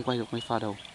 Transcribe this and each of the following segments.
không quay được mấy pha đầu.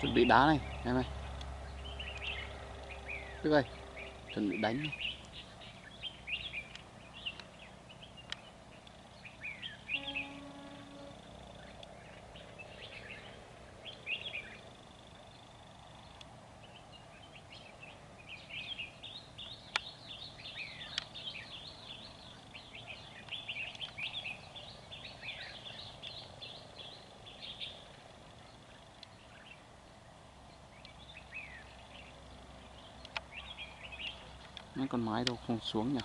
Chuẩn bị đá này em ơi tức ơi chuẩn bị đánh này. Mấy con mái đâu không xuống nhỉ?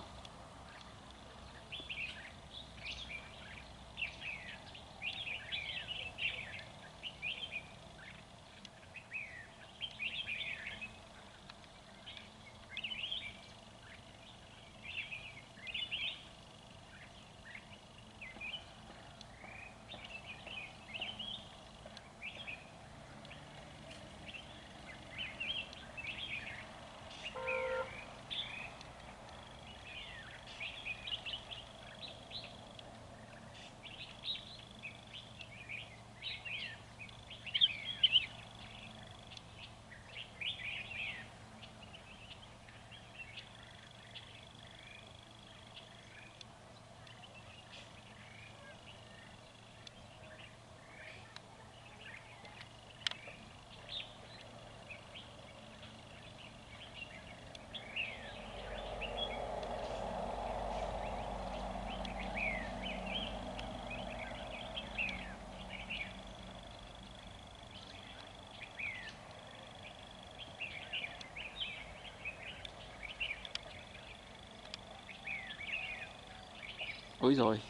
Ôi rồi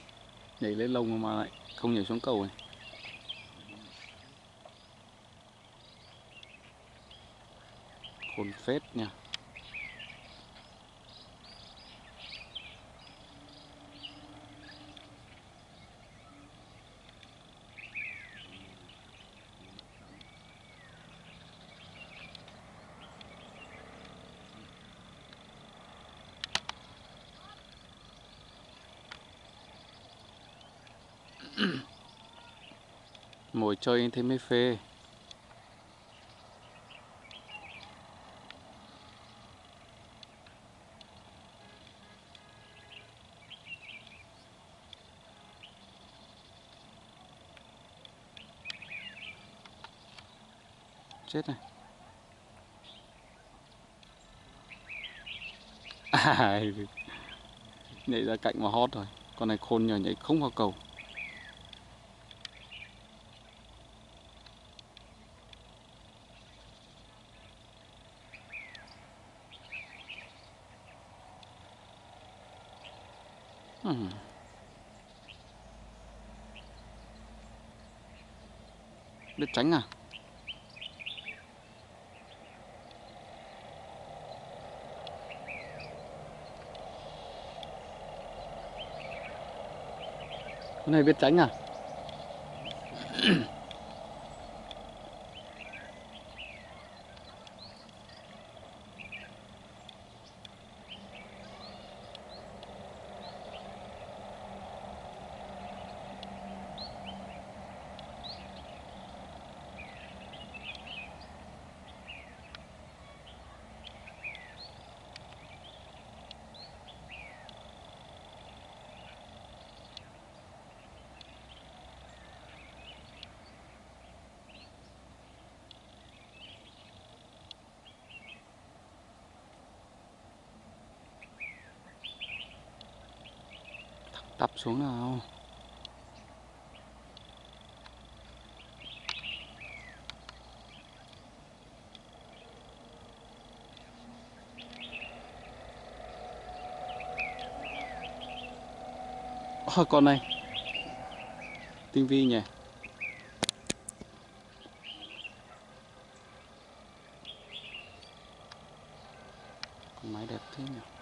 nhảy lên lông mà lại không nhảy xuống cầu này. Khôn phết nha. mồi chơi thêm mấy phê. Chết này nhảy ra cạnh mà hót rồi. Con này khôn nhờ nhảy không vào cầu. Hmm. biết tránh à con này biết tránh à Tập xuống nào. Ôi, con này Tinh vi nhỉ. Con máy đẹp thế nhỉ.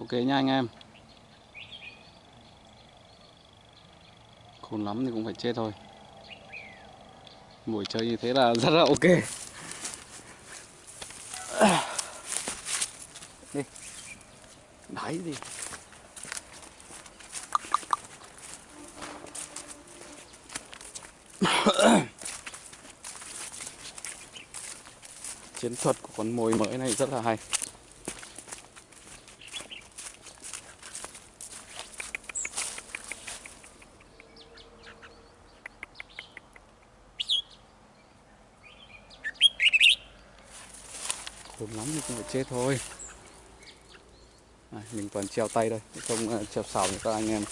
Ok nha anh em. Khôn lắm thì cũng phải chết thôi. Buổi chơi như thế là rất là ok. Đi. Đáy đi. Chiến thuật của con mồi mới này rất là hay. Khốn lắm thì cũng phải chết thôi. À, mình toàn treo tay đây, không uh, treo sào như các anh em.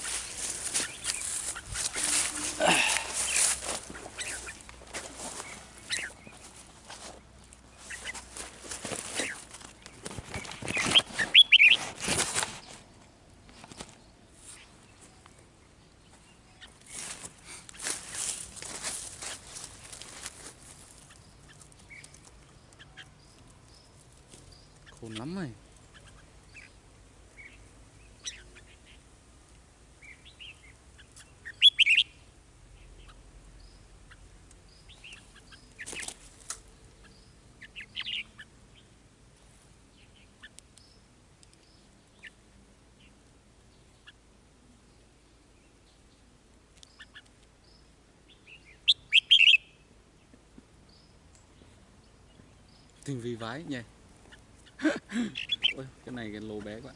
Khôn lắm rồi. Tình vì vái nhỉ? Ôi, cái này cái lô bé quá.